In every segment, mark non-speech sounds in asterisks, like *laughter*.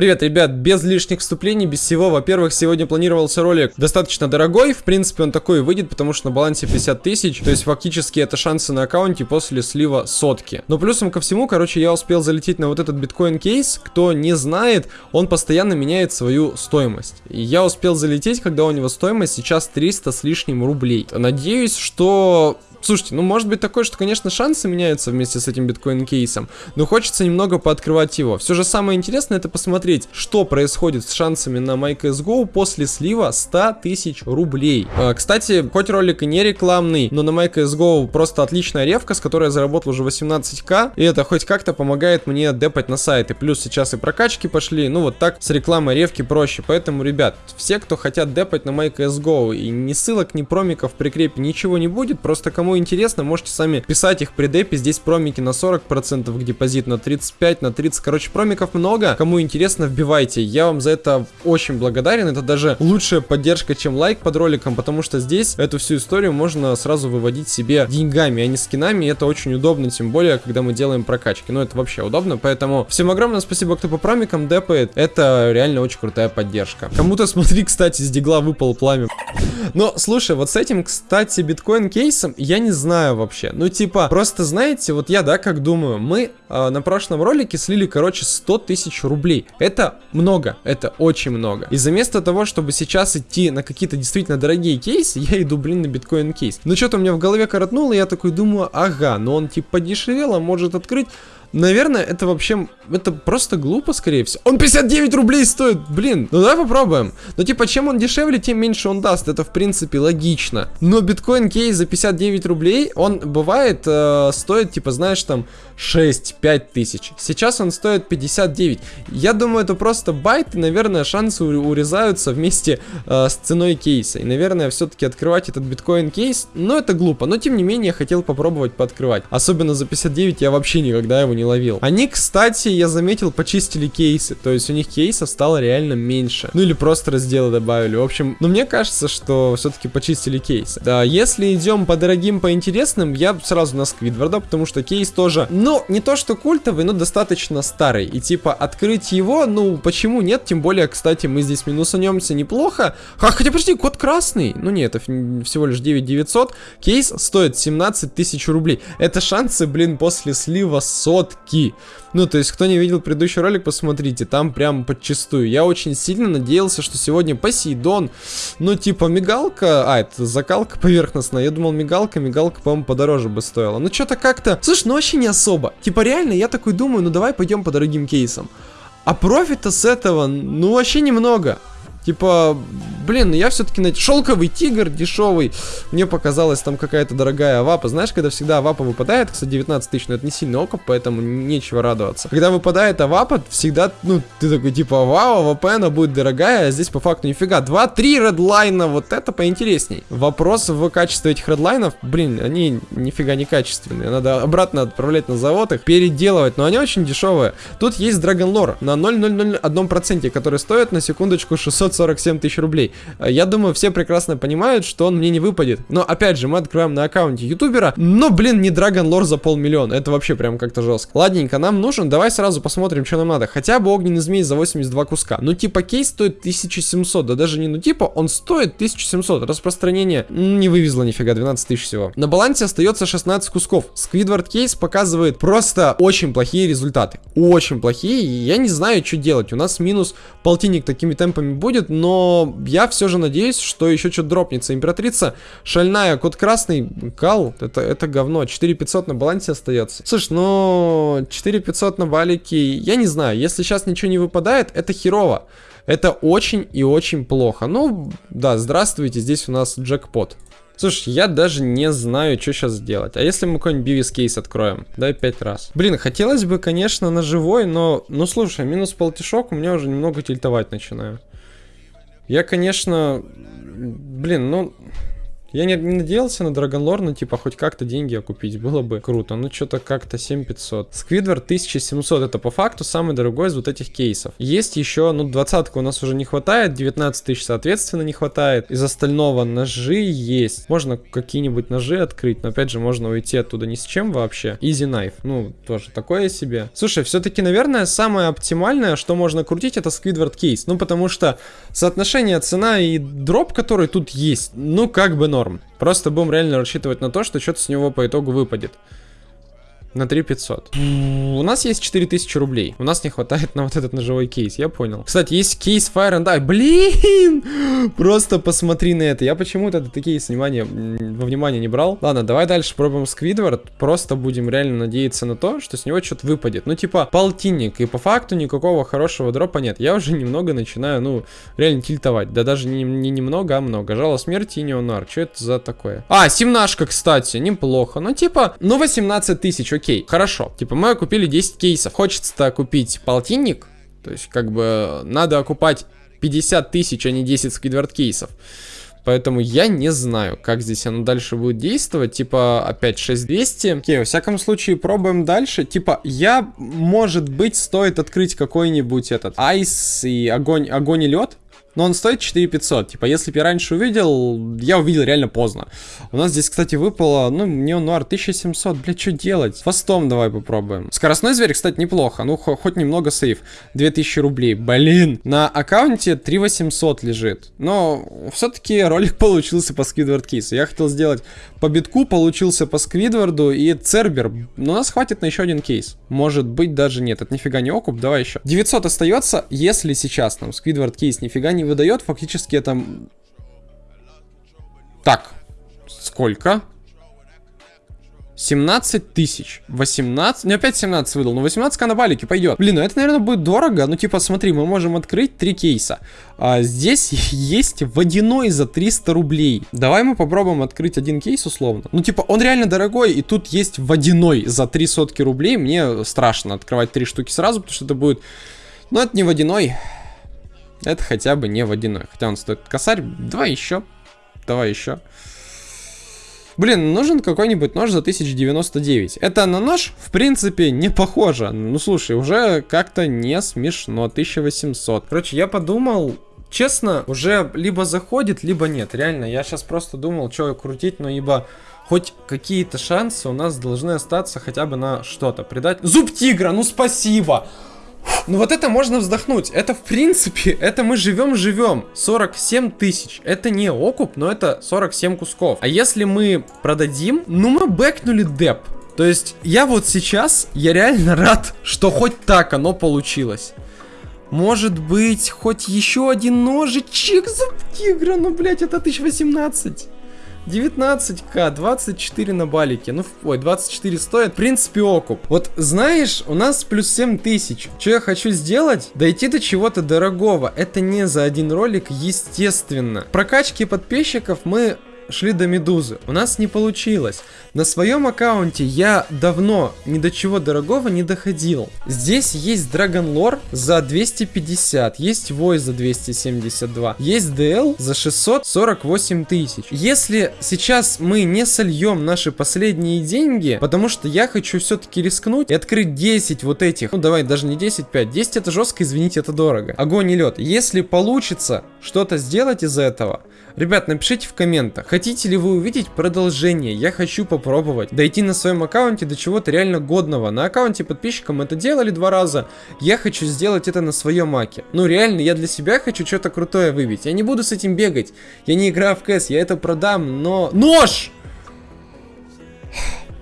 Привет, ребят, без лишних вступлений, без всего. Во-первых, сегодня планировался ролик достаточно дорогой. В принципе, он такой выйдет, потому что на балансе 50 тысяч. То есть, фактически, это шансы на аккаунте после слива сотки. Но плюсом ко всему, короче, я успел залететь на вот этот биткоин кейс. Кто не знает, он постоянно меняет свою стоимость. И я успел залететь, когда у него стоимость сейчас 300 с лишним рублей. Надеюсь, что Слушайте, ну может быть такое, что, конечно, шансы меняются вместе с этим биткоин-кейсом, но хочется немного пооткрывать его. Все же самое интересное это посмотреть, что происходит с шансами на MyCSGO после слива 100 тысяч рублей. А, кстати, хоть ролик и не рекламный, но на MyCSGO просто отличная ревка, с которой я заработал уже 18к, и это хоть как-то помогает мне депать на сайты. Плюс сейчас и прокачки пошли, ну вот так с рекламой ревки проще. Поэтому, ребят, все, кто хотят депать на MyCSGO, и ни ссылок, ни промиков прикрепе, ничего не будет, просто кому Кому интересно, можете сами писать их при депе. Здесь промики на 40% к депозит, на 35, на 30. Короче, промиков много. Кому интересно, вбивайте. Я вам за это очень благодарен. Это даже лучшая поддержка, чем лайк под роликом, потому что здесь эту всю историю можно сразу выводить себе деньгами, а не скинами. И это очень удобно, тем более, когда мы делаем прокачки. Ну, это вообще удобно, поэтому всем огромное спасибо, кто по промикам депает. Это реально очень крутая поддержка. Кому-то, смотри, кстати, с дигла выпал пламя. Но, слушай, вот с этим, кстати, биткоин кейсом я не знаю вообще. Ну, типа, просто знаете, вот я, да, как думаю, мы э, на прошлом ролике слили, короче, 100 тысяч рублей. Это много, это очень много. И вместо того, чтобы сейчас идти на какие-то действительно дорогие кейсы, я иду, блин, на биткоин кейс. Ну, что-то у меня в голове коротнуло, и я такой думаю, ага, но он, типа, подешевел, а может открыть... Наверное, это вообще, это просто глупо, скорее всего. Он 59 рублей стоит, блин. Ну давай попробуем. Ну типа, чем он дешевле, тем меньше он даст. Это в принципе логично. Но биткоин кейс за 59 рублей, он бывает, э, стоит, типа, знаешь, там 6-5 тысяч. Сейчас он стоит 59. Я думаю, это просто bait, и, наверное, шансы урезаются вместе э, с ценой кейса. И, наверное, все-таки открывать этот биткоин кейс, ну это глупо. Но, тем не менее, хотел попробовать пооткрывать. Особенно за 59 я вообще никогда его не ловил. Они, кстати, я заметил, почистили кейсы. То есть у них кейсов стало реально меньше. Ну или просто разделы добавили. В общем, ну мне кажется, что все-таки почистили кейсы. Да, если идем по дорогим, по интересным, я сразу на Сквидварда, потому что кейс тоже, ну, не то что культовый, но достаточно старый. И типа открыть его, ну, почему нет? Тем более, кстати, мы здесь минусанемся неплохо. А, хотя, подожди, код красный. Ну нет, это всего лишь 9900. Кейс стоит 17 тысяч рублей. Это шансы, блин, после слива сот сотки. Ну, то есть, кто не видел предыдущий ролик, посмотрите, там прям подчистую. Я очень сильно надеялся, что сегодня Посейдон, ну, типа, мигалка, а, это закалка *laughs* поверхностная, я думал, мигалка, мигалка, по-моему, подороже бы стоила. Ну, что-то как-то, слышь, ну, вообще не особо. Типа, реально, я такой думаю, ну, давай пойдем по дорогим кейсам. А профита с этого, ну, вообще немного. Типа, блин, ну я все-таки на шелковый тигр дешевый. Мне показалось там какая-то дорогая авапа. Знаешь, когда всегда авапа выпадает, кстати, 19 тысяч, но это не сильный окуп, поэтому нечего радоваться. Когда выпадает авапа, всегда, ну, ты такой типа, вау, AWP, она будет дорогая, а здесь по факту нифига. 2-3 редлайна, вот это поинтересней. Вопрос в качестве этих редлайнов, блин, они нифига не качественные. Надо обратно отправлять на завод их, переделывать, но они очень дешевые. Тут есть Dragon Lore на 0,001%, который стоит на секундочку 600 547 тысяч рублей. Э, я думаю, все прекрасно понимают, что он мне не выпадет. Но, опять же, мы открываем на аккаунте ютубера. Но, блин, не Dragon Lore за полмиллиона. Это вообще прям как-то жестко. Ладненько, нам нужен. Давай сразу посмотрим, что нам надо. Хотя бы огненный змей за 82 куска. Ну, типа, кейс стоит 1700. Да даже не ну, типа, он стоит 1700. Распространение не вывезло нифига, 12 тысяч всего. На балансе остается 16 кусков. Сквидвард кейс показывает просто очень плохие результаты. Очень плохие. Я не знаю, что делать. У нас минус полтинник такими темпами будет будет, но я все же надеюсь, что еще что-то дропнется. Императрица шальная, код красный, кал, это, это говно. 4500 на балансе остается. Слушай, ну 4500 на балике, я не знаю, если сейчас ничего не выпадает, это херово. Это очень и очень плохо. Ну, да, здравствуйте, здесь у нас джекпот. Слушай, я даже не знаю, что сейчас сделать. А если мы какой-нибудь бивис кейс откроем? Дай пять раз. Блин, хотелось бы, конечно, на живой, но... Ну, слушай, минус полтишок у меня уже немного тильтовать начинаю. Я, конечно... Блин, ну... Я не, не надеялся на Драгонлор, но типа хоть как-то деньги окупить было бы круто. Ну что-то как-то 7500. Сквидвард 1700 это по факту самый дорогой из вот этих кейсов. Есть еще, ну двадцатка у нас уже не хватает, 19 тысяч соответственно не хватает. Из остального ножи есть. Можно какие-нибудь ножи открыть, но опять же можно уйти оттуда ни с чем вообще. Easy Knife, ну тоже такое себе. Слушай, все-таки, наверное, самое оптимальное, что можно крутить, это Сквидвард кейс. Ну потому что соотношение цена и дроп, который тут есть, ну как бы норм. Просто будем реально рассчитывать на то, что что-то с него по итогу выпадет. На 3500. У нас есть 4000 рублей. У нас не хватает на вот этот ножевой кейс, я понял. Кстати, есть кейс Fire and Die. Блин! *gasps* Просто посмотри на это. Я почему-то такие внимание, во внимание не брал. Ладно, давай дальше пробуем Сквидвард. Просто будем реально надеяться на то, что с него что-то выпадет. Ну, типа, полтинник. И по факту никакого хорошего дропа нет. Я уже немного начинаю, ну, реально тильтовать. Да даже не, не немного, а много. Жало смерти и неонар. Что это за такое? А, семнашка, кстати. Неплохо. Ну, типа, ну, 18 тысяч окей, хорошо. Типа мы купили 10 кейсов. Хочется-то купить полтинник. То есть как бы надо окупать 50 тысяч, а не 10 сквидвард кейсов. Поэтому я не знаю, как здесь оно дальше будет действовать. Типа, опять 6200. Окей, во всяком случае, пробуем дальше. Типа, я, может быть, стоит открыть какой-нибудь этот айс и огонь, огонь и лед. Но он стоит 4500. Типа, если бы я раньше увидел, я увидел реально поздно. У нас здесь, кстати, выпало, ну, неонуар 1700. Блядь, что делать? Фастом давай попробуем. Скоростной зверь, кстати, неплохо. Ну, хоть немного сейф. 2000 рублей. Блин. На аккаунте 3800 лежит. Но все-таки ролик *laughs* получился по Сквидвард кейсу. Я хотел сделать по битку, получился по Сквидварду и Цербер. Но нас хватит на еще один кейс. Может быть, даже нет. Это нифига не окуп. Давай еще. 900 остается, если сейчас нам Сквидвард кейс нифига не выдает, фактически это... Так, сколько? 17 тысяч. 18. Ну, опять 17 выдал. 18к на балике пойдет. Блин, ну это, наверное, будет дорого. Ну, типа, смотри, мы можем открыть три кейса. А, здесь *laughs* есть водяной за 300 рублей. Давай мы попробуем открыть один кейс условно. Ну, типа, он реально дорогой. И тут есть водяной за 3 сотки рублей. Мне страшно открывать три штуки сразу, потому что это будет... Ну, это не водяной. Это хотя бы не водяной. Хотя он стоит косарь. Давай еще. Давай еще. Блин, нужен какой-нибудь нож за 1099. Это на нож, в принципе, не похоже. Ну, слушай, уже как-то не смешно. 1800. Короче, я подумал, честно, уже либо заходит, либо нет. Реально, я сейчас просто думал, что крутить, но ибо хоть какие-то шансы у нас должны остаться хотя бы на что-то. Придать... Зуб тигра, ну спасибо! Ну вот это можно вздохнуть. Это в принципе, *laughs* это мы живем-живем. 47 тысяч. Это не окуп, но это 47 кусков. А если мы продадим, ну мы бэкнули деп. То есть я вот сейчас, я реально *laughs* рад, что хоть так оно получилось. Может быть, хоть еще один ножичек за тигра, ну, блядь, это 1018. 19к, 24 на балике. Ну, ой, 24 стоит. В принципе, окуп. Вот, знаешь, у нас плюс 7 тысяч. Что я хочу сделать? Дойти до чего-то дорогого. Это не за один ролик, естественно. Прокачки подписчиков мы шли до Медузы. У нас не получилось. На своем аккаунте я давно ни до чего дорогого не доходил. Здесь есть Dragon Lore за 250, есть Вой за 272, есть DL за 648 тысяч. Если сейчас мы не сольем наши последние деньги, потому что я хочу все-таки рискнуть и открыть 10 вот этих, ну давай даже не 10, 5, 10 это жестко, извините, это дорого. Огонь и лед. Если получится что-то сделать из этого, Ребят, напишите в комментах, хотите ли вы увидеть продолжение, я хочу попробовать дойти на своем аккаунте до чего-то реально годного. На аккаунте подписчикам это делали два раза, я хочу сделать это на своем маке. Ну реально, я для себя хочу что-то крутое выбить, я не буду с этим бегать, я не играю в КС, я это продам, но... Нож!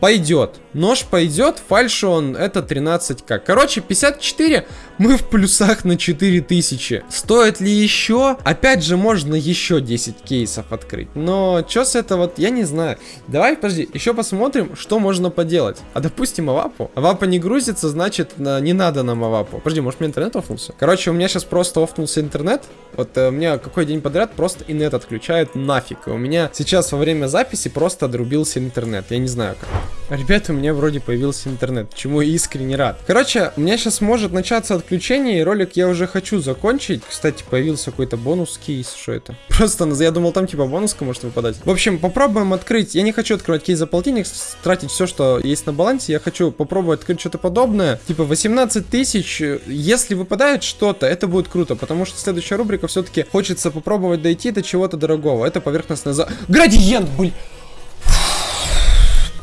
Пойдет. Нож пойдет, фальшон это 13к. Короче, 54 мы в плюсах на 4000. Стоит ли еще? Опять же, можно еще 10 кейсов открыть. Но что с этого, я не знаю. Давай, подожди, еще посмотрим, что можно поделать. А допустим, авапу. Авапа не грузится, значит, не надо нам авапу. Подожди, может мне интернет офнулся? Короче, у меня сейчас просто офнулся интернет. Вот э, у меня какой день подряд просто инет отключает нафиг. И у меня сейчас во время записи просто отрубился интернет. Я не знаю как. Ребята, у меня меня вроде появился интернет, чему искренне рад. Короче, у меня сейчас может начаться отключение, и ролик я уже хочу закончить. Кстати, появился какой-то бонус кейс, что это? *laughs* Просто, я думал, там типа бонуска может выпадать. В общем, попробуем открыть. Я не хочу открывать кейс за полтинник, тратить все, что есть на балансе. Я хочу попробовать открыть что-то подобное. Типа 18 тысяч. Если выпадает что-то, это будет круто, потому что следующая рубрика все-таки хочется попробовать дойти до чего-то дорогого. Это поверхностная за... Градиент, блин!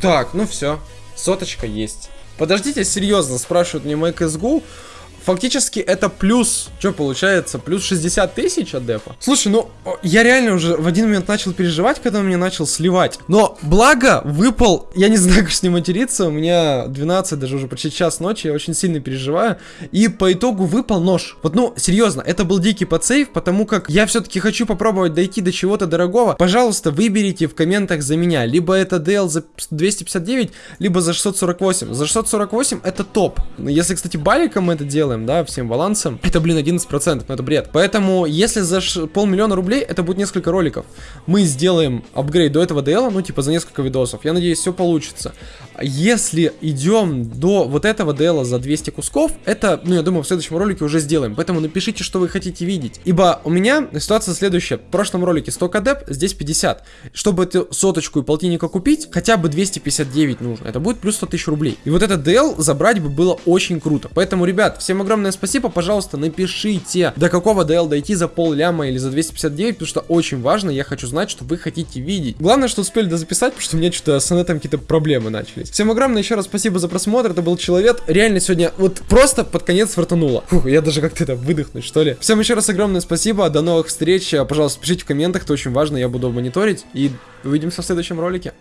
Так, ну все. Соточка есть. Подождите, серьезно, спрашивают мне мой CSGO. Фактически это плюс, что получается, плюс 60 тысяч от депа. Слушай, ну, я реально уже в один момент начал переживать, когда он меня начал сливать. Но, благо, выпал, я не знаю, как с ним материться, у меня 12, даже уже почти час ночи, я очень сильно переживаю. И по итогу выпал нож. Вот, ну, серьезно, это был дикий подсейв, потому как я все-таки хочу попробовать дойти до чего-то дорогого. Пожалуйста, выберите в комментах за меня. Либо это DL за 259, либо за 648. За 648 это топ. Если, кстати, баликом это делаем, делаем, да, всем балансом, это, блин, 11%, ну это бред. Поэтому, если за полмиллиона рублей, это будет несколько роликов. Мы сделаем апгрейд до этого DL, ну, типа, за несколько видосов. Я надеюсь, все получится. Если идем до вот этого DL за 200 кусков, это, ну, я думаю, в следующем ролике уже сделаем. Поэтому напишите, что вы хотите видеть. Ибо у меня ситуация следующая. В прошлом ролике 100 кадеп, здесь 50. Чтобы эту соточку и полтинника купить, хотя бы 259 нужно. Это будет плюс 100 тысяч рублей. И вот этот DL забрать бы было очень круто. Поэтому, ребят, всем огромное спасибо. Пожалуйста, напишите, до какого DL дойти за пол ляма или за 259, потому что очень важно. Я хочу знать, что вы хотите видеть. Главное, что успели дозаписать, потому что у меня что-то с инетом какие-то проблемы начались. Всем огромное еще раз спасибо за просмотр. Это был Человек. Реально сегодня вот просто под конец фартануло. Фух, я даже как-то это выдохнуть, что ли. Всем еще раз огромное спасибо. До новых встреч. Пожалуйста, пишите в комментах, это очень важно. Я буду мониторить. И увидимся в следующем ролике.